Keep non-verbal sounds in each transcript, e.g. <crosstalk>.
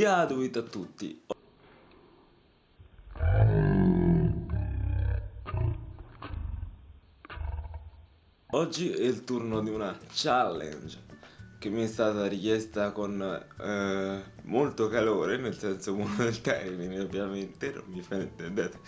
Piaduit a tutti. Oggi è il turno di una challenge che mi è stata richiesta con eh, molto calore, nel senso buono <laughs> del termine ovviamente, non mi fraintendete,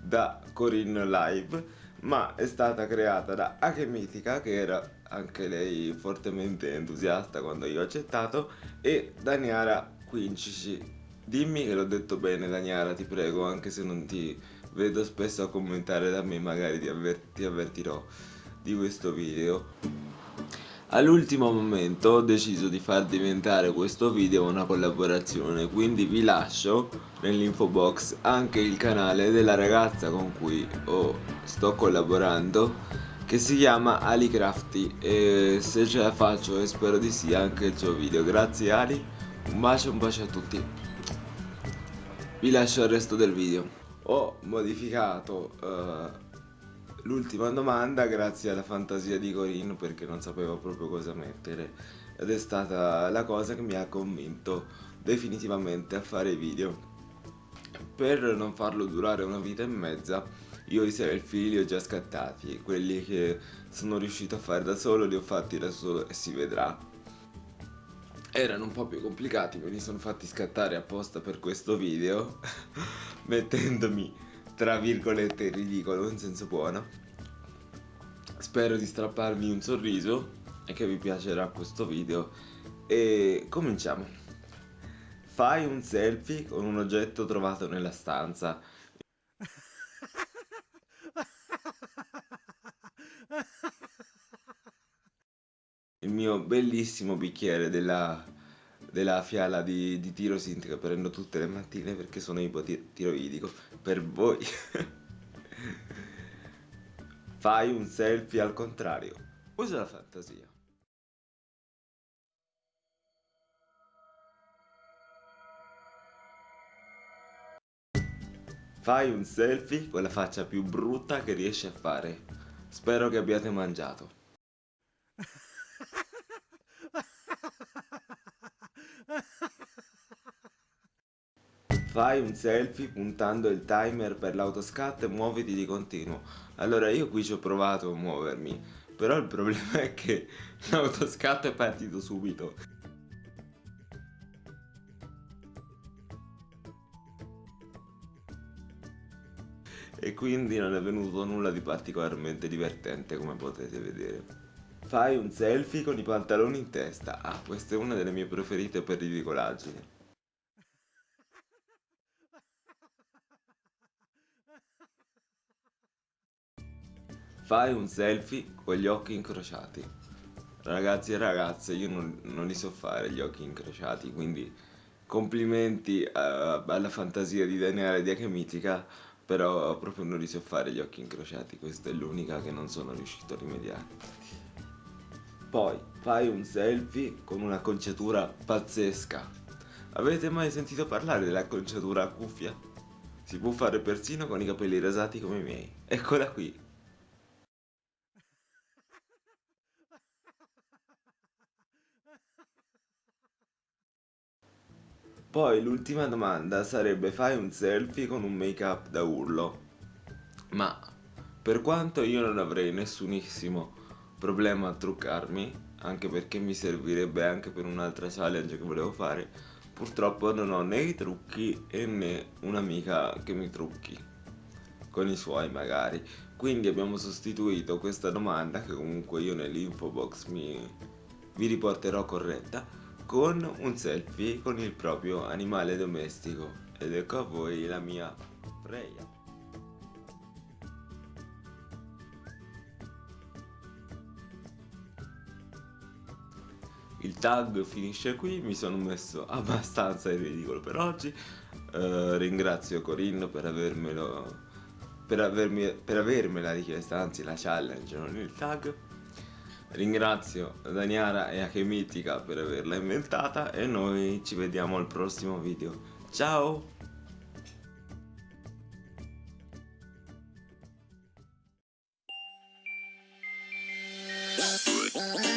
da Corinne Live, ma è stata creata da Akemitica che era anche lei fortemente entusiasta quando io ho accettato e Daniara Quincici. Dimmi che l'ho detto bene Daniara, ti prego, anche se non ti vedo spesso a commentare da me, magari ti, avver ti avvertirò di questo video. All'ultimo momento ho deciso di far diventare questo video una collaborazione, quindi vi lascio nell'info box anche il canale della ragazza con cui oh, sto collaborando che si chiama Ali Crafty e se ce la faccio e spero di sì anche il suo video. Grazie Ali, un bacio un bacio a tutti. Vi lascio il resto del video. Ho modificato uh, l'ultima domanda grazie alla fantasia di Corinne perché non sapevo proprio cosa mettere ed è stata la cosa che mi ha convinto definitivamente a fare video per non farlo durare una vita e mezza io i selfie li ho già scattati quelli che sono riuscito a fare da solo li ho fatti da solo e si vedrà erano un po' più complicati me li sono fatti scattare apposta per questo video <laughs> mettendomi tra virgolette ridicolo in senso buono. Spero di strapparvi un sorriso e che vi piacerà questo video. E cominciamo. Fai un selfie con un oggetto trovato nella stanza il mio bellissimo bicchiere della della fiala di, di Tirosint che prendo tutte le mattine perché sono ipotiroidico per voi. <laughs> Fai un selfie al contrario. Usa la fantasia. Fai un selfie con la faccia più brutta che riesci a fare. Spero che abbiate mangiato <laughs> Fai un selfie puntando il timer per l'autoscat e muoviti di continuo. Allora io qui ci ho provato a muovermi, però il problema è che <laughs> l'autoscat è partito subito. E quindi non è venuto nulla di particolarmente divertente come potete vedere. Fai un selfie con i pantaloni in testa. Ah, questa è una delle mie preferite per ridicolaggine. Fai un selfie con gli occhi incrociati. Ragazzi e ragazze, io non, non li so fare gli occhi incrociati, quindi complimenti uh, alla fantasia di Daniele di Achemitica, però proprio non li so fare gli occhi incrociati, questa è l'unica che non sono riuscito a rimediare. Poi fai un selfie con un'acconciatura pazzesca. Avete mai sentito parlare dell'acconciatura a cuffia? Si può fare persino con i capelli rasati come i miei. Eccola qui. Poi l'ultima domanda sarebbe fai un selfie con un make up da urlo. Ma per quanto io non avrei nessunissimo problema a truccarmi, anche perché mi servirebbe anche per un'altra challenge che volevo fare, purtroppo non ho né i trucchi e né un'amica che mi trucchi con i suoi magari. Quindi abbiamo sostituito questa domanda che comunque io nell'info box mi vi riporterò corretta con un selfie con il proprio animale domestico. Ed ecco a voi la mia Freya. Il tag finisce qui, mi sono messo abbastanza in ridicolo per oggi, uh, ringrazio Corinne per avermelo per, avermi, per avermela richiesta, anzi la challenge, non il tag Ringrazio Daniara e Achemitica per averla inventata e noi ci vediamo al prossimo video. Ciao! Yeah.